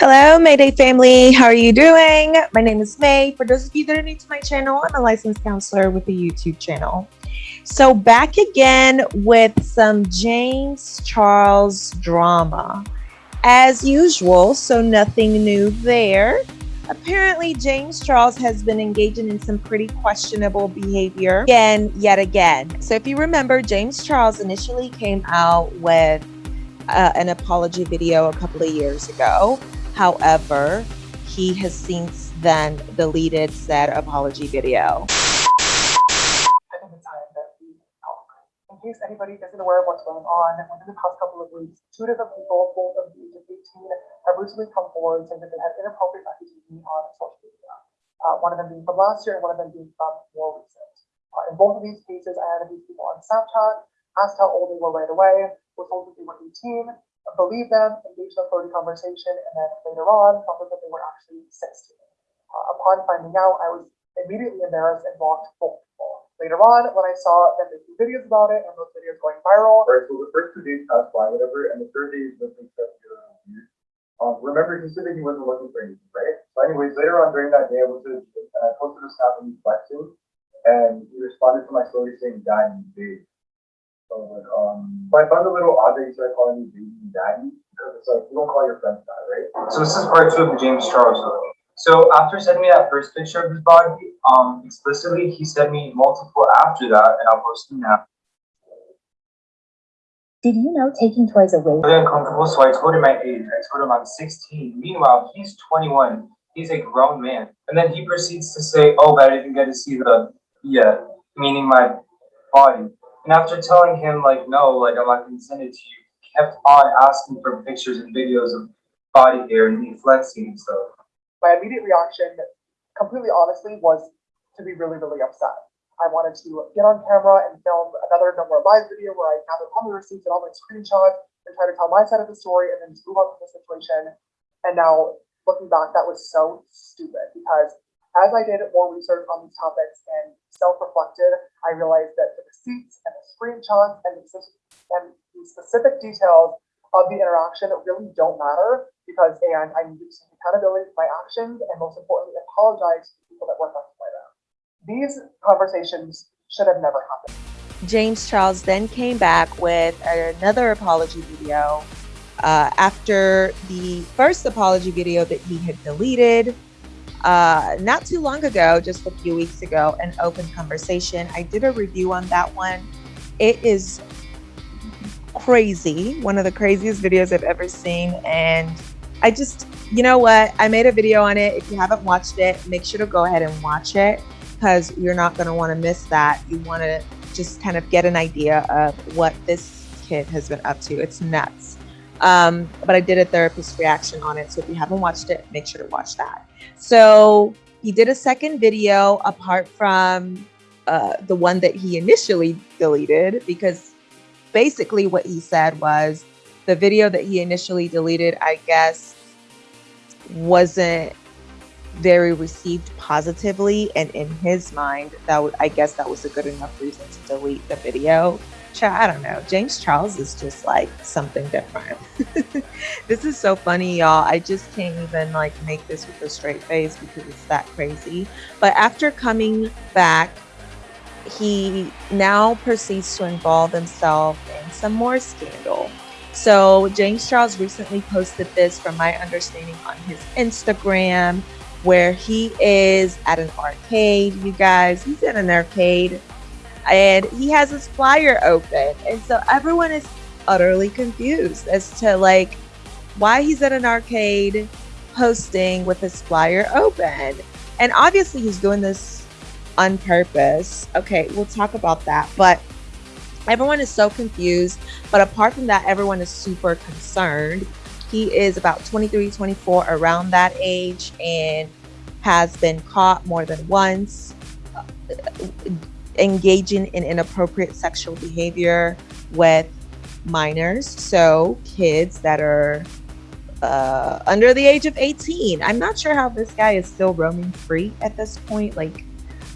Hello, Mayday family. How are you doing? My name is May. For those of you that are new to my channel, I'm a licensed counselor with a YouTube channel. So, back again with some James Charles drama. As usual, so nothing new there. Apparently, James Charles has been engaging in some pretty questionable behavior again, yet again. So, if you remember, James Charles initially came out with uh, an apology video a couple of years ago However, he has since then deleted said apology video. In case anybody isn't aware of what's going on, within the past couple of weeks, two different people, both of the age of 18, have recently come forward saying that they had inappropriate messages on social media. Uh, one of them being from last year and one of them being from more recent. Uh, in both of these cases, I added these people on Snapchat, asked how old they were right away, was told that they were 18, believe them, engage in a flirty conversation, and then later on found out that they were actually 16. Uh, upon finding out, I was immediately embarrassed and blocked both people. Later on, when I saw them making videos about it and those videos going viral. Alright, so the first two days passed by, whatever, and the third day is stuff weird. Um, remember, he said that he wasn't looking for anything, right? So, anyways, later on during that day, I was and I posted a snap of me flexing, and he responded to my story saying. So like, um, but I found a little odd that he started calling me baby and daddy because it's like you don't call your friends that, right? So this is part two of the James Charles story. So after sending me that first picture of his body, um, explicitly, he sent me multiple after that, and I'll post them now. Did you know taking toys away? Really uncomfortable, so I told him my age. I told him I'm 16. Meanwhile, he's 21. He's a grown man. And then he proceeds to say, oh, but I didn't get to see the, yeah, meaning my body. And after telling him, like, no, like, I'm not going to send it to you, he kept on asking for pictures and videos of body hair and me flexing and stuff. My immediate reaction, completely honestly, was to be really, really upset. I wanted to get on camera and film another No More Lies video where I gathered all my receipts and all my screenshots and try to tell my side of the story and then just move on from the situation. And now looking back, that was so stupid because as I did more research on these topics and self-reflected, I realized that the receipts and the screenshots and the, and the specific details of the interaction really don't matter because and I need take accountability for my actions and most importantly apologize to people that were affected by them. These conversations should have never happened. James Charles then came back with another apology video uh, after the first apology video that he had deleted uh, not too long ago, just a few weeks ago, an open conversation. I did a review on that one. It is crazy, one of the craziest videos I've ever seen. And I just, you know what? I made a video on it. If you haven't watched it, make sure to go ahead and watch it because you're not going to want to miss that. You want to just kind of get an idea of what this kid has been up to. It's nuts. Um, but I did a therapist reaction on it. So if you haven't watched it, make sure to watch that. So he did a second video apart from uh, the one that he initially deleted because basically what he said was the video that he initially deleted, I guess, wasn't very received positively. And in his mind, that would, I guess that was a good enough reason to delete the video. I don't know. James Charles is just like something different. this is so funny, y'all. I just can't even like make this with a straight face because it's that crazy. But after coming back, he now proceeds to involve himself in some more scandal. So James Charles recently posted this from my understanding on his Instagram where he is at an arcade, you guys. He's at an arcade and he has his flyer open. And so everyone is utterly confused as to like why he's at an arcade posting with his flyer open. And obviously he's doing this on purpose. Okay, we'll talk about that. But everyone is so confused. But apart from that, everyone is super concerned. He is about 23, 24, around that age, and has been caught more than once engaging in inappropriate sexual behavior with minors, so kids that are uh, under the age of 18. I'm not sure how this guy is still roaming free at this point. Like,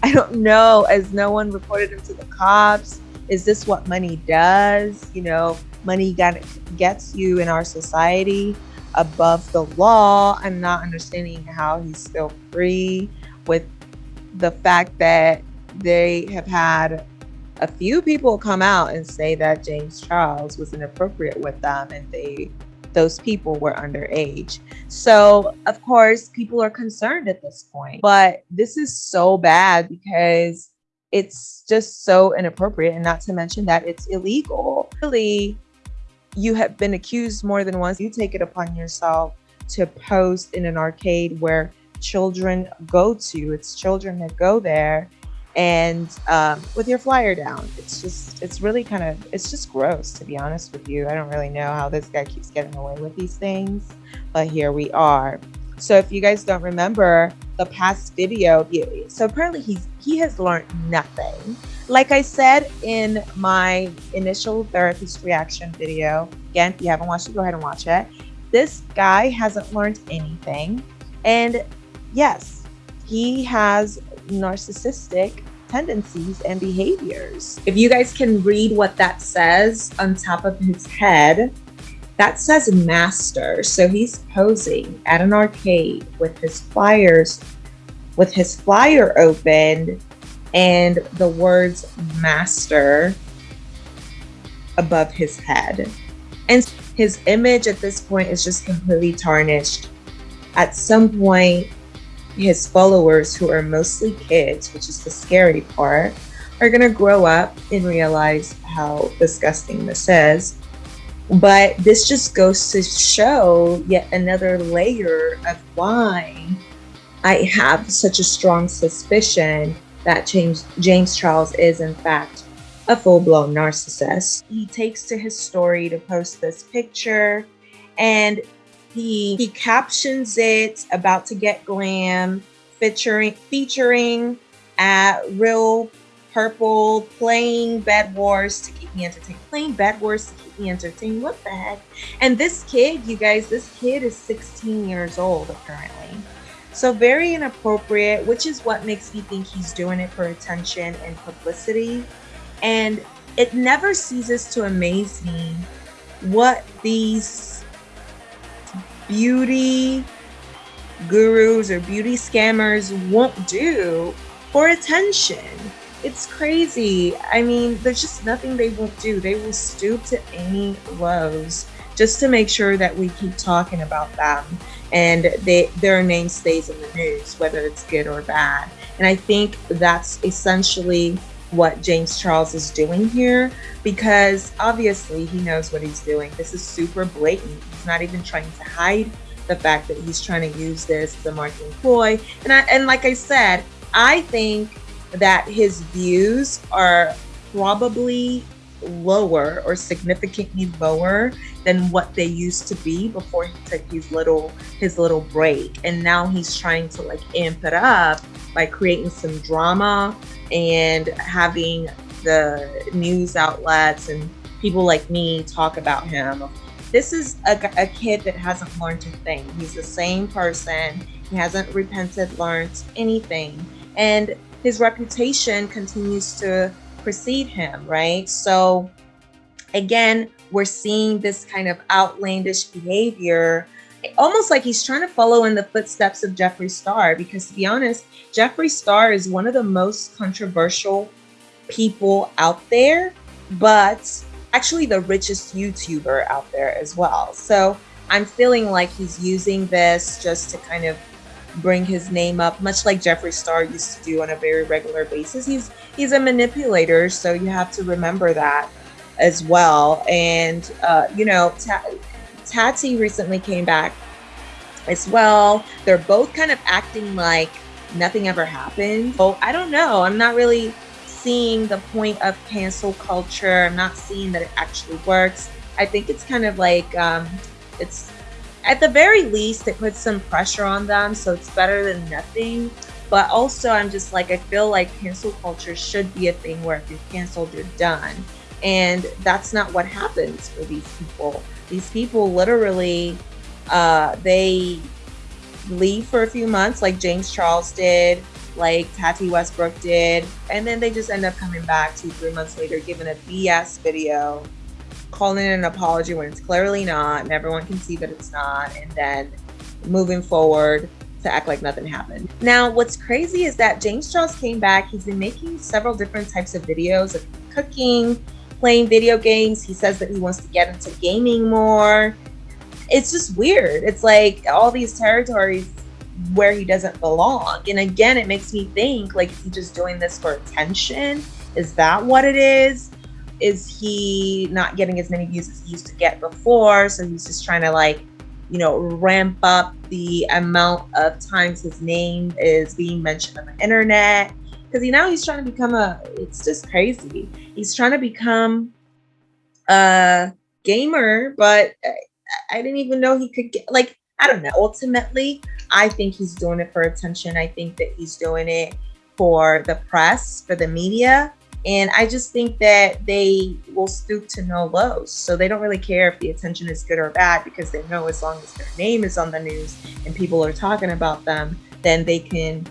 I don't know, as no one reported him to the cops. Is this what money does? You know, money got, gets you in our society. above the law. I'm not understanding how he's still free with the fact that they have had a few people come out and say that James Charles was inappropriate with them and they those people were underage. So, of course, people are concerned at this point. But this is so bad because it's just so inappropriate and not to mention that it's illegal. Really, you have been accused more than once. You take it upon yourself to post in an arcade where children go to. It's children that go there and um, with your flyer down it's just it's really kind of it's just gross to be honest with you. I don't really know how this guy keeps getting away with these things but here we are. So if you guys don't remember the past video so apparently he's he has learned nothing. Like i said in my initial therapist reaction video again if you haven't watched it go ahead and watch it. This guy hasn't learned anything and yes he has narcissistic tendencies and behaviors. If you guys can read what that says on top of his head, that says master. So he's posing at an arcade with his flyers, with his flyer open and the words master above his head. And his image at this point is just completely tarnished. At some point, his followers, who are mostly kids, which is the scary part, are going to grow up and realize how disgusting this is. But this just goes to show yet another layer of why I have such a strong suspicion that James, James Charles is, in fact, a full blown narcissist. He takes to his story to post this picture, and he he captions it about to get glam, featuring featuring at real purple playing bed wars to keep me entertained. Playing bed wars to keep me entertained. What the heck? And this kid, you guys, this kid is 16 years old apparently. So very inappropriate, which is what makes me think he's doing it for attention and publicity. And it never ceases to amaze me what these beauty gurus or beauty scammers won't do for attention. It's crazy. I mean, there's just nothing they won't do. They will stoop to any lows just to make sure that we keep talking about them and they, their name stays in the news, whether it's good or bad. And I think that's essentially what James Charles is doing here because obviously he knows what he's doing. This is super blatant. He's not even trying to hide the fact that he's trying to use this as a marketing ploy. And I and like I said, I think that his views are probably lower or significantly lower than what they used to be before he took his little his little break and now he's trying to like amp it up by creating some drama and having the news outlets and people like me talk about him. This is a, a kid that hasn't learned a thing. He's the same person. He hasn't repented, learned anything. And his reputation continues to precede him, right? So, again, we're seeing this kind of outlandish behavior almost like he's trying to follow in the footsteps of Jeffree Star because to be honest, Jeffree Star is one of the most controversial people out there, but actually the richest YouTuber out there as well. So I'm feeling like he's using this just to kind of bring his name up, much like Jeffree Star used to do on a very regular basis. He's he's a manipulator, so you have to remember that as well. And uh, you know, Tati recently came back as well. They're both kind of acting like nothing ever happened. So I don't know. I'm not really seeing the point of cancel culture. I'm not seeing that it actually works. I think it's kind of like um, it's at the very least it puts some pressure on them, so it's better than nothing. But also, I'm just like I feel like cancel culture should be a thing where if you're canceled, you're done, and that's not what happens for these people. These people literally, uh, they leave for a few months, like James Charles did, like Tati Westbrook did, and then they just end up coming back two, three months later, giving a BS video calling an apology when it's clearly not, and everyone can see that it's not, and then moving forward to act like nothing happened. Now, what's crazy is that James Charles came back. He's been making several different types of videos of cooking, playing video games. He says that he wants to get into gaming more. It's just weird. It's like all these territories where he doesn't belong. And again, it makes me think like, is he just doing this for attention? Is that what it is? Is he not getting as many views as he used to get before? So he's just trying to like, you know, ramp up the amount of times his name is being mentioned on the internet. Because you know he's trying to become a. It's just crazy. He's trying to become a gamer, but I, I didn't even know he could get like. I don't know. Ultimately, I think he's doing it for attention. I think that he's doing it for the press, for the media. And I just think that they will stoop to no lows. So they don't really care if the attention is good or bad because they know as long as their name is on the news and people are talking about them, then they can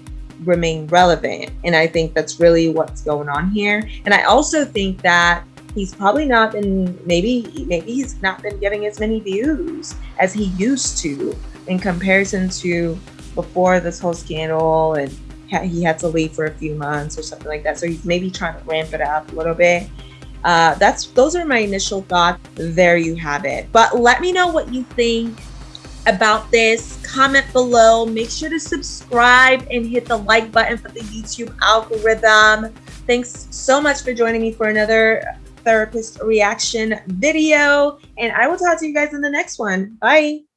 remain relevant. And I think that's really what's going on here. And I also think that he's probably not been maybe maybe he's not been getting as many views as he used to in comparison to before this whole scandal and he had to leave for a few months or something like that. So he's maybe trying to ramp it up a little bit. Uh, that's those are my initial thoughts. There you have it. But let me know what you think about this. Comment below. Make sure to subscribe and hit the like button for the YouTube algorithm. Thanks so much for joining me for another therapist reaction video. And I will talk to you guys in the next one. Bye.